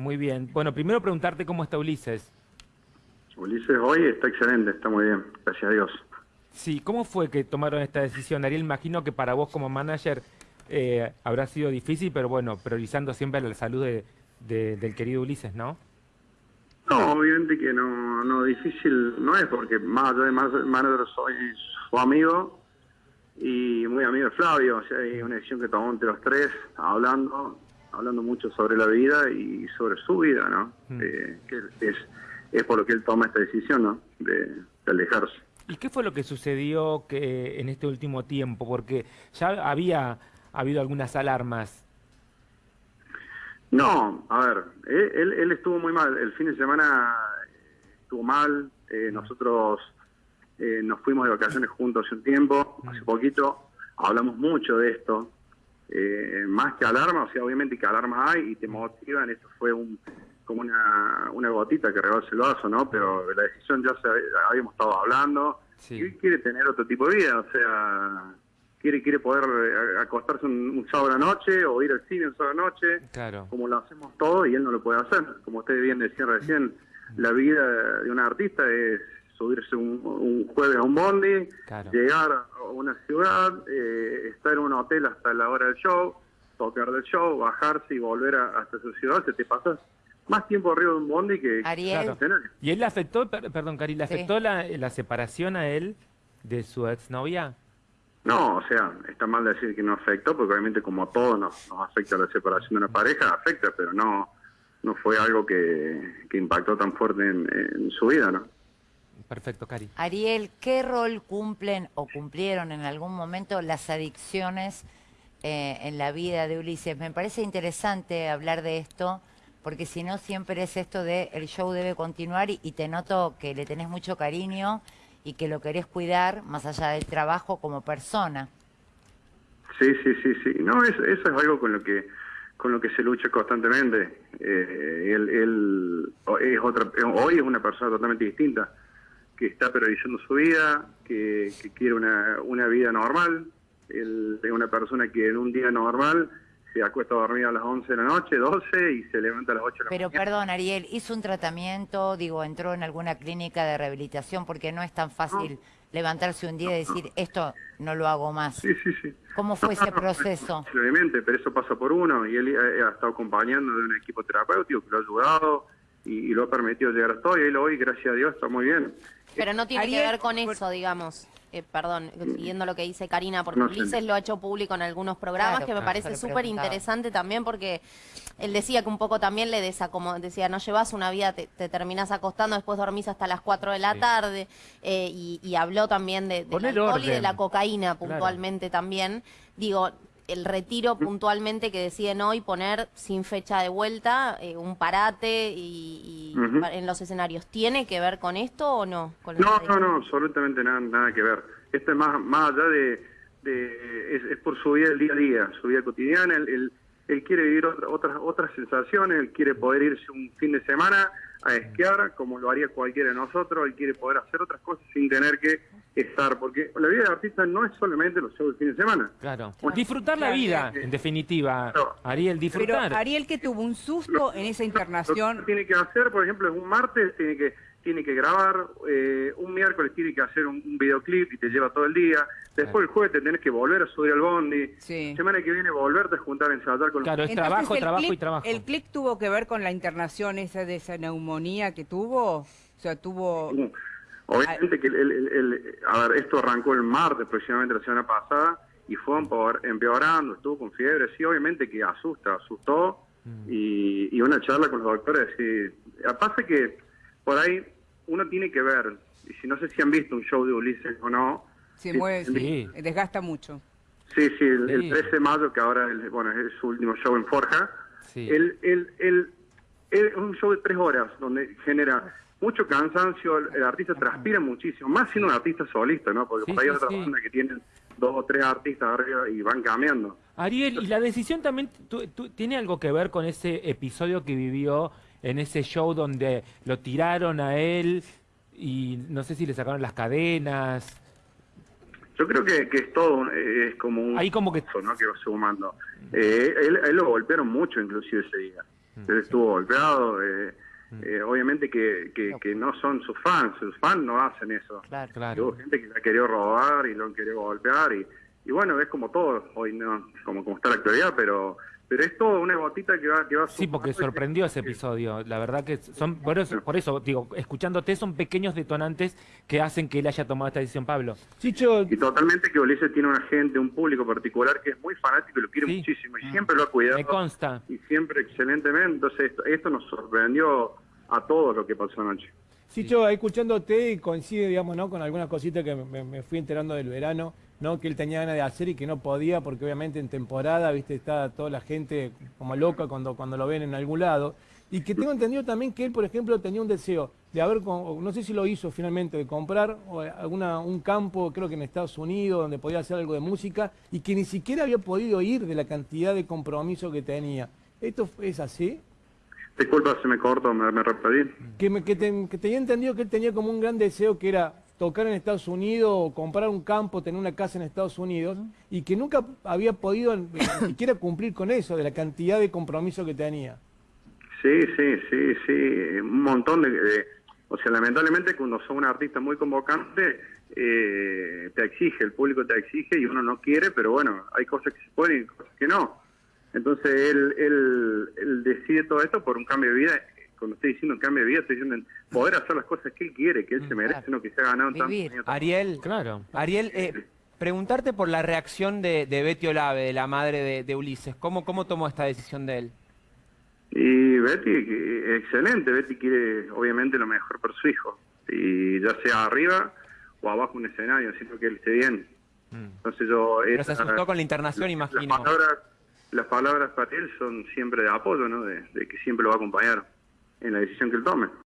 Muy bien. Bueno, primero preguntarte cómo está Ulises. Ulises hoy está excelente, está muy bien, gracias a Dios. Sí, ¿cómo fue que tomaron esta decisión? Ariel, imagino que para vos como manager eh, habrá sido difícil, pero bueno, priorizando siempre la salud de, de- del querido Ulises, ¿no? No, obviamente que no, no difícil no es, porque más allá de man- manager soy su amigo y muy amigo de Flavio, o sea, hay una decisión que tomó entre los tres, hablando, hablando mucho sobre la vida y sobre su vida, ¿no? Mm. Eh, que es, es por lo que él toma esta decisión, ¿no? De, de alejarse. ¿Y qué fue lo que sucedió que en este último tiempo? Porque ya había habido algunas alarmas. No, a ver, él, él- él estuvo muy mal. El fin de semana estuvo mal. eh, nosotros eh, nos fuimos de vacaciones juntos hace un tiempo, hace poquito. Hablamos mucho de esto. Eh, más que alarma, o sea, obviamente que alarmas hay y te motivan. Esto fue un como una, una gotita que rebalsa el vaso, ¿no? Pero la decisión ya se habíamos estado hablando. Sí. Y quiere tener otro tipo de vida, o sea, quiere quiere poder eh, acostarse un, un sábado a la noche o ir al cine un sábado a la noche Claro. como lo hacemos todos y él no lo puede hacer. Como ustedes bien decían recién, la vida de un artista es subirse un, un jueves a un bondi, Claro. llegar a una ciudad, eh, estar en un hotel hasta la hora del show, tocar del show, bajarse y volver a- hasta su ciudad, se te pasas más tiempo arriba de un bondi que Ariel. escenario. ¿Y él le afectó, per- perdón, Cari, le Sí. afectó la, la separación a él de su exnovia? No, o sea, está mal decir que no afectó, porque obviamente como a todos nos, nos afecta la separación de una pareja, afecta, pero no no fue algo que, que impactó tan fuerte en, en su vida, ¿no? Perfecto, Cari. Ariel, ¿qué rol cumplen o cumplieron en algún momento las adicciones eh, en la vida de Ulises? Me parece interesante hablar de esto, porque si no siempre es esto de el show debe continuar y, y te noto que le tenés mucho cariño y que lo querés cuidar más allá del trabajo como persona. Sí, sí, sí, sí. No, es- eso es algo con lo que con lo que se lucha constantemente. Eh, él, él es otra, hoy es una persona totalmente distinta, que está priorizando su vida, que, que quiere una, una vida normal. Él es una persona que en un día normal se acuesta a dormir a las 11 de la noche, 12, y se levanta a las 8 de la Pero mañana. perdón, Ariel, ¿hizo un tratamiento, digo, entró en alguna clínica de rehabilitación? Porque no es tan fácil levantarse un día y decir, esto no lo hago más. Sí, sí, sí. ¿Cómo fue ese proceso? Obviamente, pero eso pasa por uno y él eh, ha estado acompañando de un equipo terapéutico que lo ha ayudado y, y lo ha permitido llegar hasta hoy. Él hoy, gracias a Dios, está muy bien. Pero no tiene Ariel, que ver con eso, digamos. Eh, perdón, siguiendo lo que dice Karina, porque No sé. Ulises lo ha hecho público en algunos programas, Claro, que me claro, parece súper interesante también, porque él decía que un poco también le desacomodó, decía, no llevas una vida, te, te terminás acostando, después dormís hasta las 4 de la Sí. tarde, eh, y, y habló también de, del alcohol y de la cocaína Claro. puntualmente también. Digo, el retiro puntualmente que deciden hoy poner sin fecha de vuelta, eh, un parate y, y en los escenarios, ¿tiene que ver con esto o no? Con No, no, no, absolutamente nada, nada que ver. Esto es más, más allá de... de- es, es por su vida el día a día, su vida cotidiana. Él, él- él quiere vivir otra- otras otras sensaciones, él quiere poder irse un fin de semana a esquiar, como lo haría cualquiera de nosotros. Él quiere poder hacer otras cosas sin tener que estar, porque la vida de artista no es solamente los shows del fin de semana. Claro. Disfrutar la vida, en definitiva. Ariel, Pero disfrutar. Ariel que tuvo un susto en esa Lo internación. que tiene que hacer, por ejemplo, es un martes, tiene que tiene que grabar, eh, un miércoles tiene que hacer un, un videoclip y te lleva todo el día, después el jueves te tenés que volver a subir al bondi, Sí. semana que viene volverte a juntar ensayar con Claro, los... es Entonces, trabajo, el trabajo y trabajo. ¿El clic tuvo que ver con la internación esa de esa neumonía que tuvo? O sea, tuvo... Obviamente que el, el- el- el- a ver, esto arrancó el martes aproximadamente la semana pasada y fue empeorando, estuvo con fiebre, sí, obviamente que asusta, asustó Mm. y, y una charla con los doctores, sí. Pasa que por ahí uno tiene que ver, y si no sé si han visto un show de Ulises o no, Se Sí, mueve, sí. se desgasta mucho. Sí, sí, el, el Sí. 13 de mayo, que ahora el- bueno, es su último show en Forja. Sí. El, el, el- el- es un show de tres horas donde genera mucho cansancio, el, el artista transpira muchísimo, más siendo un artista solista, ¿no? Porque Sí, por ahí hay sí, otras bandas que tienen dos o tres artistas arriba y van cambiando. Ariel, ¿y la decisión también tiene algo que ver con ese episodio que vivió en ese show donde lo tiraron a él y no sé si le sacaron las cadenas? Yo creo que, que es todo, un- es como un... Ahí como que- ¿no? Que va sumando. Eh, él, él lo golpearon mucho inclusive ese día. Él estuvo golpeado. eh, eh, obviamente que, que, que no son sus fans. Sus fans no hacen eso. Claro. Claro. Hubo gente que la quería robar y lo han querido golpear. Y, y bueno, es como todo. Hoy no, como, como está la actualidad, pero pero es todo una gotita que va, que va Sí, porque sorprendió ese episodio. La verdad que son, por eso, por eso digo, escuchándote son pequeños detonantes que hacen que él haya tomado esta decisión, Pablo. Chicho, Y totalmente que Ulises tiene una gente, un público particular que es muy fanático y lo quiere Sí. muchísimo y siempre lo ha cuidado. Me consta. Y siempre excelentemente. Entonces esto, esto nos sorprendió a todos lo que pasó anoche. Chicho, escuchándote y coincide, digamos, ¿no? Con algunas cositas que me, me fui enterando del verano, ¿no? Que él tenía ganas de hacer y que no podía porque obviamente en temporada, viste, está toda la gente como loca cuando, cuando lo ven en algún lado. Y que tengo entendido también que él, por ejemplo, tenía un deseo de haber, no sé si lo hizo finalmente, de comprar o, alguna, un campo, creo que en Estados Unidos, donde podía hacer algo de música y que ni siquiera había podido ir de la cantidad de compromiso que tenía. ¿Esto es así? Disculpa si me corto, me, me repetí. que, me, que, te- que tenía entendido que él tenía como un gran deseo que era tocar en Estados Unidos o comprar un campo, tener una casa en Estados Unidos y que nunca había podido ni siquiera cumplir con eso, de la cantidad de compromiso que tenía. Sí, sí, sí, sí. Un montón de... de- o sea, lamentablemente cuando sos un artista muy convocante, eh, te exige, el público te exige y uno no quiere, pero bueno, hay cosas que se pueden y cosas que no. Entonces él, él, él decide todo esto por un cambio de vida. Cuando estoy diciendo cambio de vida, estoy diciendo en poder hacer las cosas que él quiere, que él se merece, claro. no que se ha ganado Vivir. años. Ariel, Claro. Ariel, eh, preguntarte por la reacción de, de Betty Olave, de la madre de, de Ulises. ¿Cómo, ¿Cómo tomó esta decisión de él? Y Betty, excelente, Betty quiere obviamente lo mejor para su hijo, y ya sea arriba o abajo un escenario, sino que él esté bien. Entonces yo... Pero se asustó con la internación, las imagino. palabras, las palabras para él son siempre de apoyo, ¿no? De, de que siempre lo va a acompañar en la decisión que él tome.